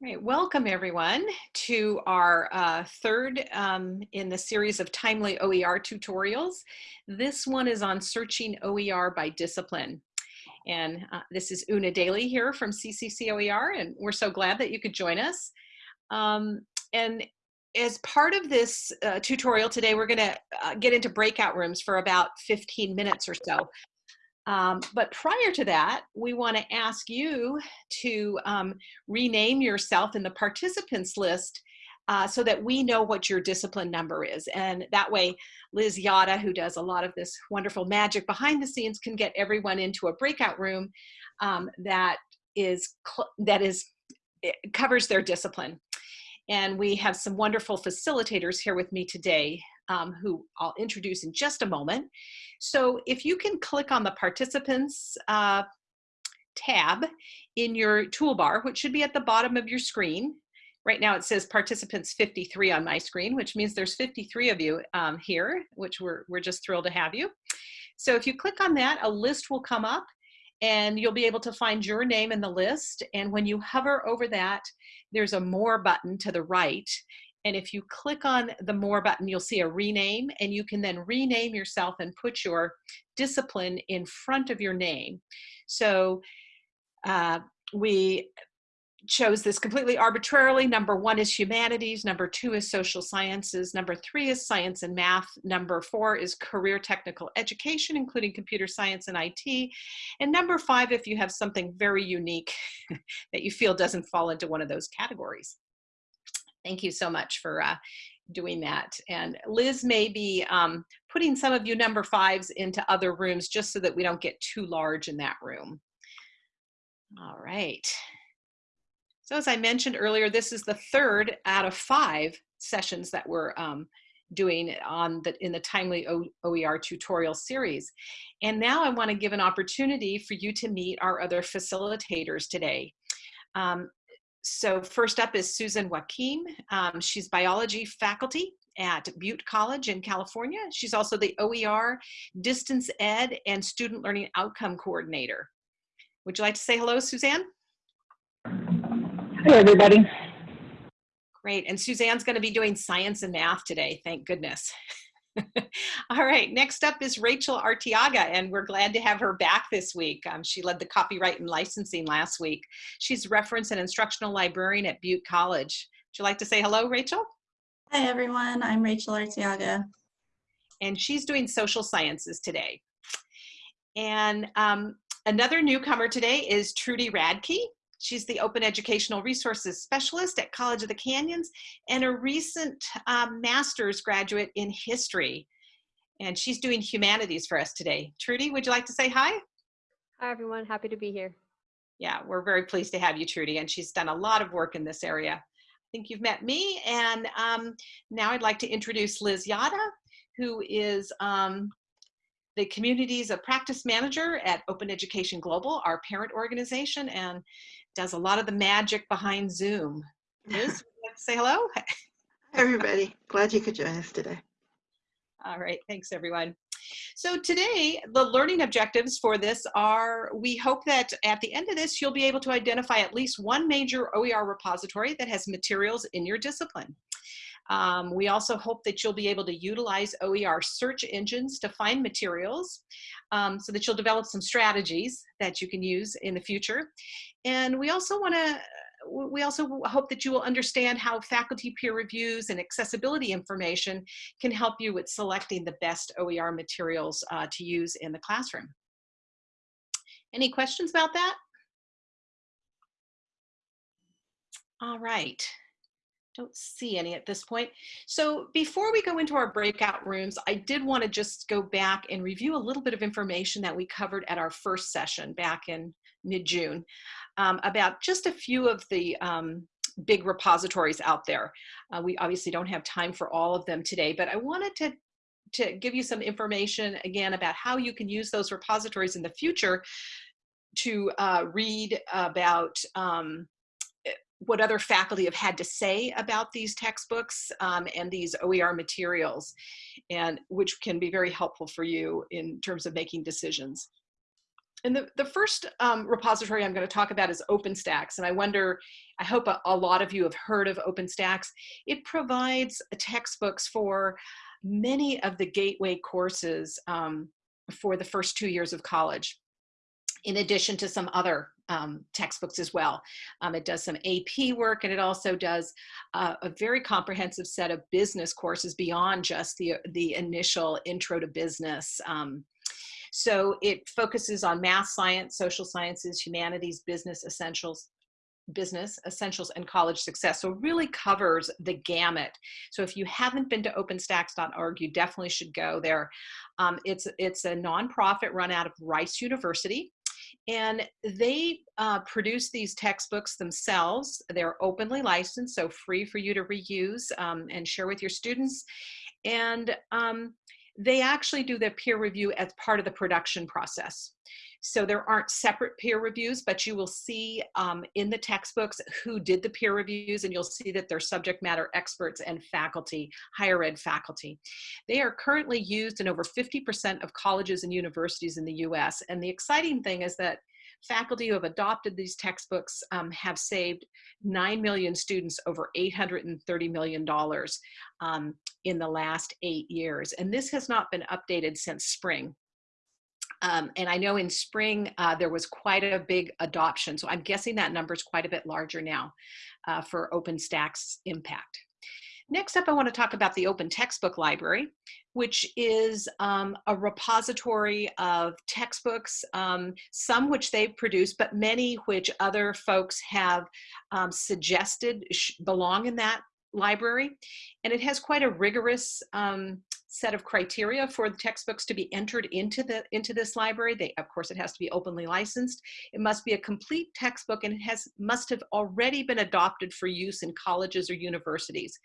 Right, welcome everyone to our uh, third um, in the series of timely OER tutorials. This one is on searching OER by discipline. And uh, this is Una Daly here from CCC OER, and we're so glad that you could join us. Um, and as part of this uh, tutorial today, we're gonna uh, get into breakout rooms for about 15 minutes or so. Um, but prior to that, we want to ask you to um, rename yourself in the participants list uh, so that we know what your discipline number is. And that way, Liz Yata, who does a lot of this wonderful magic behind the scenes, can get everyone into a breakout room um, that is that is covers their discipline. And we have some wonderful facilitators here with me today um, who I'll introduce in just a moment. So if you can click on the participants uh, tab in your toolbar, which should be at the bottom of your screen. Right now it says participants 53 on my screen, which means there's 53 of you um, here, which we're, we're just thrilled to have you. So if you click on that, a list will come up and you'll be able to find your name in the list. And when you hover over that, there's a more button to the right and if you click on the more button, you'll see a rename and you can then rename yourself and put your discipline in front of your name. So uh, we chose this completely arbitrarily. Number one is humanities, number two is social sciences, number three is science and math, number four is career technical education, including computer science and IT, and number five, if you have something very unique that you feel doesn't fall into one of those categories. Thank you so much for uh, doing that. And Liz may be um, putting some of you number fives into other rooms just so that we don't get too large in that room. All right. So as I mentioned earlier, this is the third out of five sessions that we're um, doing on the in the timely OER tutorial series. And now I want to give an opportunity for you to meet our other facilitators today. Um, so first up is Suzanne Wakim. Um, she's biology faculty at Butte College in California. She's also the OER Distance Ed and Student Learning Outcome Coordinator. Would you like to say hello, Suzanne? Hey, everybody. Great, and Suzanne's gonna be doing science and math today, thank goodness. All right, next up is Rachel Artiaga, and we're glad to have her back this week. Um, she led the copyright and licensing last week. She's reference and instructional librarian at Butte College. Would you like to say hello, Rachel? Hi, everyone. I'm Rachel Artiaga. And she's doing social sciences today. And um, another newcomer today is Trudy Radtke. She's the Open Educational Resources Specialist at College of the Canyons and a recent um, master's graduate in history. And she's doing humanities for us today. Trudy, would you like to say hi? Hi, everyone. Happy to be here. Yeah, we're very pleased to have you, Trudy, and she's done a lot of work in this area. I think you've met me, and um, now I'd like to introduce Liz Yata, who is um, the Communities of Practice Manager at Open Education Global, our parent organization, and does a lot of the magic behind Zoom. Liz, say hello. Hi, everybody. Glad you could join us today. All right, thanks everyone. So today, the learning objectives for this are, we hope that at the end of this, you'll be able to identify at least one major OER repository that has materials in your discipline. Um, we also hope that you'll be able to utilize OER search engines to find materials um, so that you'll develop some strategies that you can use in the future. And we also want to we also hope that you will understand how faculty peer reviews and accessibility information can help you with selecting the best OER materials uh, to use in the classroom. Any questions about that? All right don't see any at this point. So before we go into our breakout rooms, I did want to just go back and review a little bit of information that we covered at our first session back in mid-June um, about just a few of the um, big repositories out there. Uh, we obviously don't have time for all of them today, but I wanted to to give you some information again about how you can use those repositories in the future to uh, read about um, what other faculty have had to say about these textbooks um, and these OER materials, and which can be very helpful for you in terms of making decisions. and the, the first um, repository I'm going to talk about is OpenStax. And I wonder, I hope a, a lot of you have heard of OpenStax. It provides textbooks for many of the gateway courses um, for the first two years of college, in addition to some other um, textbooks as well. Um, it does some AP work and it also does uh, a very comprehensive set of business courses beyond just the, the initial intro to business. Um, so it focuses on math, science, social sciences, humanities, business essentials, business essentials and college success so really covers the gamut so if you haven't been to openstax.org you definitely should go there um, it's it's a nonprofit run out of rice university and they uh, produce these textbooks themselves they're openly licensed so free for you to reuse um, and share with your students and um, they actually do their peer review as part of the production process. So there aren't separate peer reviews, but you will see um, in the textbooks who did the peer reviews and you'll see that they're subject matter experts and faculty, higher ed faculty. They are currently used in over 50% of colleges and universities in the US. And the exciting thing is that faculty who have adopted these textbooks um, have saved 9 million students over $830 million um, in the last eight years. And this has not been updated since spring. Um, and I know in spring uh, there was quite a big adoption. So I'm guessing that number is quite a bit larger now uh, for OpenStax impact. Next up, I want to talk about the Open Textbook Library, which is um, a repository of textbooks, um, some which they've produced, but many which other folks have um, suggested belong in that library. And it has quite a rigorous um, set of criteria for the textbooks to be entered into the into this library. They, of course, it has to be openly licensed. It must be a complete textbook and it has must have already been adopted for use in colleges or universities.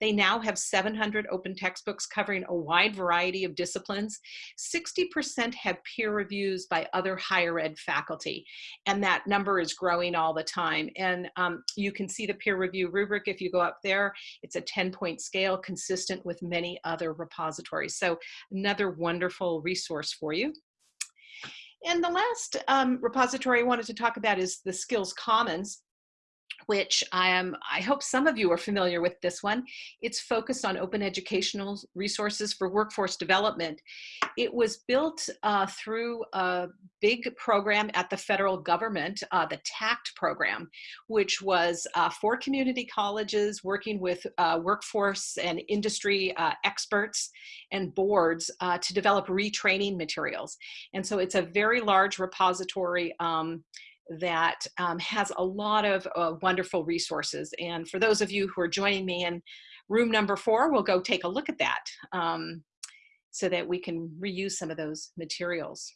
They now have 700 open textbooks covering a wide variety of disciplines. 60% have peer reviews by other higher ed faculty, and that number is growing all the time. And um, you can see the peer review rubric if you go up there. It's a 10 point scale consistent with many other repositories repositories. So another wonderful resource for you. And the last um, repository I wanted to talk about is the Skills Commons which I am, I hope some of you are familiar with this one. It's focused on open educational resources for workforce development. It was built uh, through a big program at the federal government, uh, the TAACCCT program, which was uh, for community colleges working with uh, workforce and industry uh, experts and boards uh, to develop retraining materials. And so it's a very large repository um, that um, has a lot of uh, wonderful resources. And for those of you who are joining me in room number four, we'll go take a look at that um, so that we can reuse some of those materials.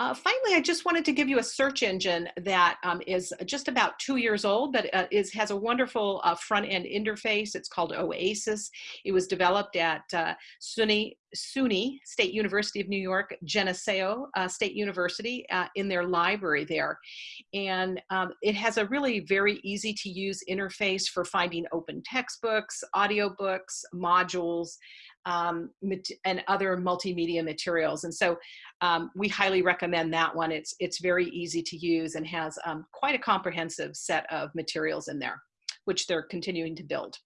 Uh, finally, I just wanted to give you a search engine that um, is just about two years old, but uh, is, has a wonderful uh, front-end interface. It's called Oasis. It was developed at uh, SUNY, SUNY State University of New York, Geneseo uh, State University uh, in their library there. And um, it has a really very easy to use interface for finding open textbooks, audiobooks, modules, um, and other multimedia materials. And so um, we highly recommend that one. It's, it's very easy to use and has um, quite a comprehensive set of materials in there, which they're continuing to build.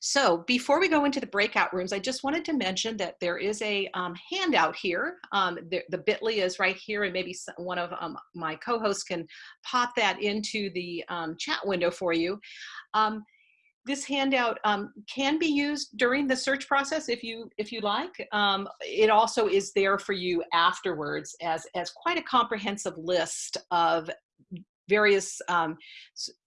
So before we go into the breakout rooms, I just wanted to mention that there is a um, handout here. Um, the, the bit.ly is right here and maybe one of um, my co-hosts can pop that into the um, chat window for you. This handout um, can be used during the search process if you if you like. Um, it also is there for you afterwards as, as quite a comprehensive list of various um,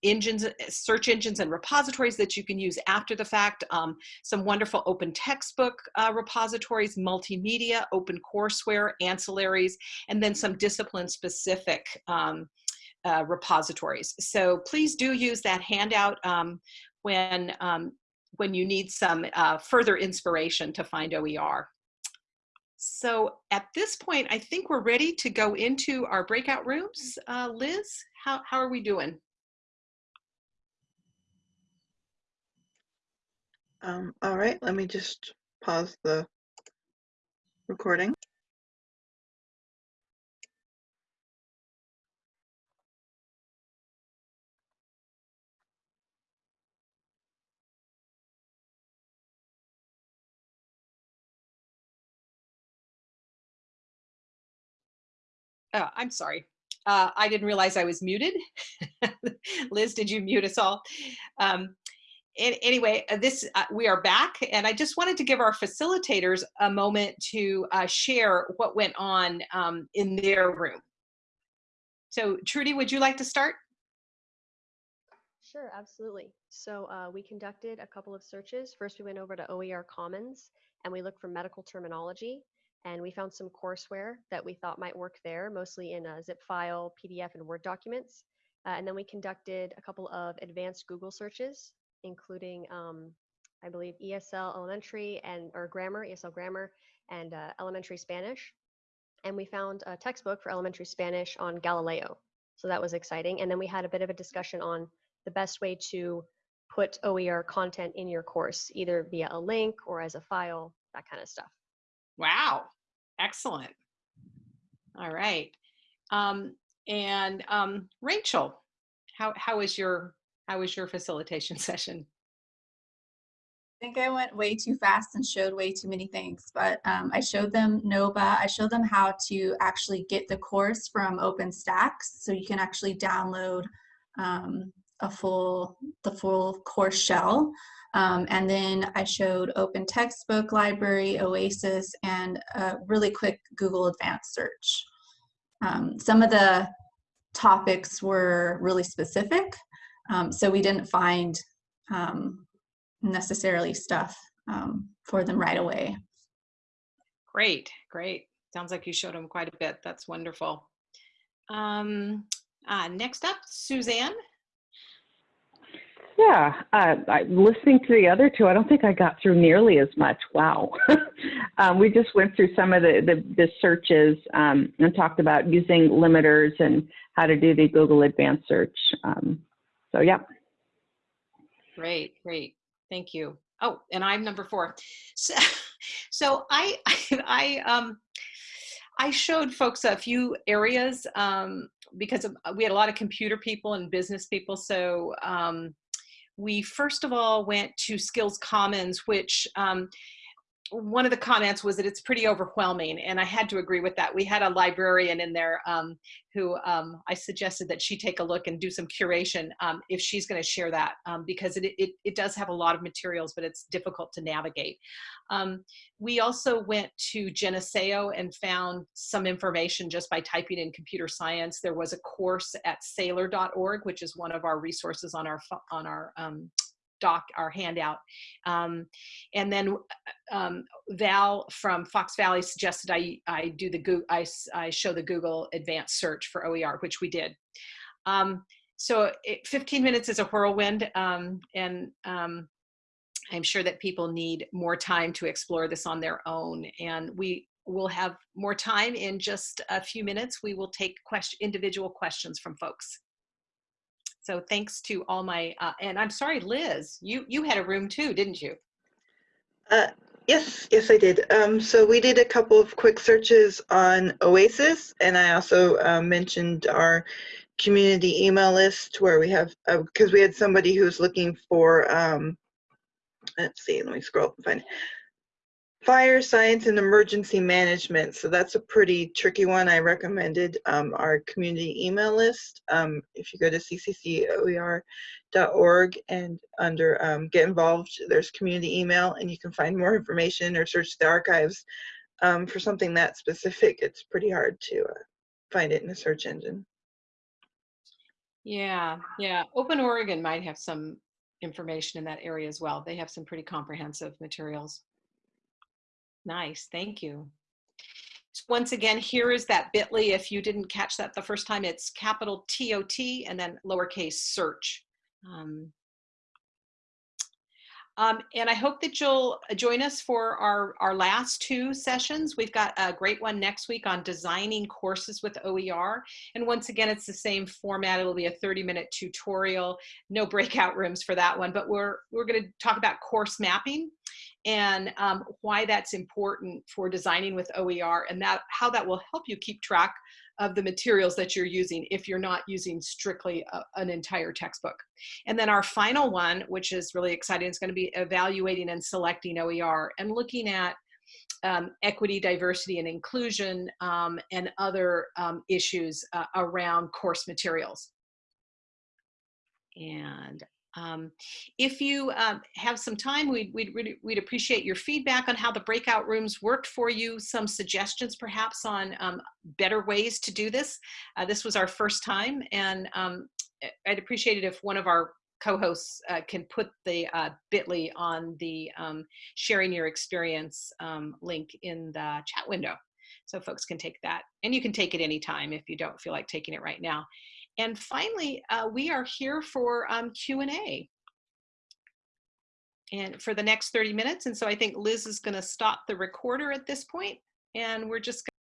engines, search engines and repositories that you can use after the fact, um, some wonderful open textbook uh, repositories, multimedia, open courseware, ancillaries, and then some discipline specific um, uh, repositories. So please do use that handout. Um, when, um, when you need some uh, further inspiration to find OER. So at this point, I think we're ready to go into our breakout rooms. Uh, Liz, how, how are we doing? Um, all right, let me just pause the recording. Oh, I'm sorry. Uh, I didn't realize I was muted. Liz, did you mute us all? Um, an- anyway, uh, this uh, we are back, and I just wanted to give our facilitators a moment to uh, share what went on um, in their room. So, Trudy, would you like to start? Sure, absolutely. So uh, we conducted a couple of searches. First, we went over to OER Commons and we looked for medical terminology. And we found some courseware that we thought might work there, mostly in a zip file, PDF, and Word documents. Uh, and then we conducted a couple of advanced Google searches, including, um, I believe, ESL Elementary and or Grammar, ESL Grammar, and uh, Elementary Spanish. And we found a textbook for Elementary Spanish on Galileo. So that was exciting. And then we had a bit of a discussion on the best way to put OER content in your course, either via a link or as a file, that kind of stuff. Wow, excellent. All right. Um, and um, Rachel, how, how was your how was your facilitation session? I think I went way too fast and showed way too many things, but um, I showed them NOVA. I showed them how to actually get the course from OpenStax, so you can actually download um, a full the full course shell. Um, and then I showed Open Textbook Library, OASIS, and a really quick Google Advanced Search. Um, some of the topics were really specific, um, so we didn't find um, necessarily stuff um, for them right away. Great, great. Sounds like you showed them quite a bit. That's wonderful. Um, uh, next up, Suzanne. Yeah, uh, I, listening to the other two, I don't think I got through nearly as much. Wow. um, we just went through some of the, the, the searches um, and talked about using limiters and how to do the Google Advanced Search. Um, so, yeah. Great, great. Thank you. Oh, and I'm number four. So, so I, I, um, I showed folks a few areas um, because of, we had a lot of computer people and business people. So um, we first of all went to Skills Commons, which um, one of the comments was that it's pretty overwhelming, and I had to agree with that. We had a librarian in there um, who um, I suggested that she take a look and do some curation um, if she's going to share that, um, because it, it, it, does have a lot of materials, but it's difficult to navigate. Um, we also went to Geneseo and found some information just by typing in computer science. There was a course at sailor.org, which is one of our resources on our on our um, doc, our handout. Um, and then um, Val from Fox Valley suggested I, I do the I, I show the Google advanced search for OER, which we did. Um, so it, 15 minutes is a whirlwind um, and um, I'm sure that people need more time to explore this on their own. And we will have more time in just a few minutes. We will take question, individual questions from folks. So thanks to all my, uh, and I'm sorry, Liz, you, you had a room too, didn't you? Uh, yes, yes, I did. Um, so we did a couple of quick searches on Oasis, and I also uh, mentioned our community email list where we have, because uh, we had somebody who's looking for, um, let's see, let me scroll and find it Fire science and emergency management. So that's a pretty tricky one. I recommended um, our community email list. Um, if you go to cccoer.org and under um, get involved, there's community email and you can find more information or search the archives. Um, for something that specific, it's pretty hard to uh, find it in a search engine. Yeah, yeah. Open Oregon might have some information in that area as well. They have some pretty comprehensive materials. Nice, thank you. So once again, here is that bit.ly. If you didn't catch that the first time, it's capital T-O-T and then lowercase search. Um, um, and I hope that you'll join us for our, our last two sessions. We've got a great one next week on designing courses with OER. And once again, it's the same format. It'll be a 30 minute tutorial, no breakout rooms for that one, but we're, we're gonna talk about course mapping and um, why that's important for designing with OER and that how that will help you keep track of the materials that you're using if you're not using strictly a, an entire textbook. And then our final one, which is really exciting, is going to be evaluating and selecting OER and looking at um, equity, diversity, and inclusion, um, and other um, issues uh, around course materials. And um, if you um, have some time, we'd, we'd, we'd appreciate your feedback on how the breakout rooms worked for you, some suggestions perhaps on um, better ways to do this. Uh, this was our first time, and um, I'd appreciate it if one of our co-hosts uh, can put the uh, bit.ly on the um, sharing your experience um, link in the chat window. So folks can take that. And you can take it anytime if you don't feel like taking it right now. And finally, uh, we are here for um, Q&A. And for the next 30 minutes. And so I think Liz is gonna stop the recorder at this point, And we're just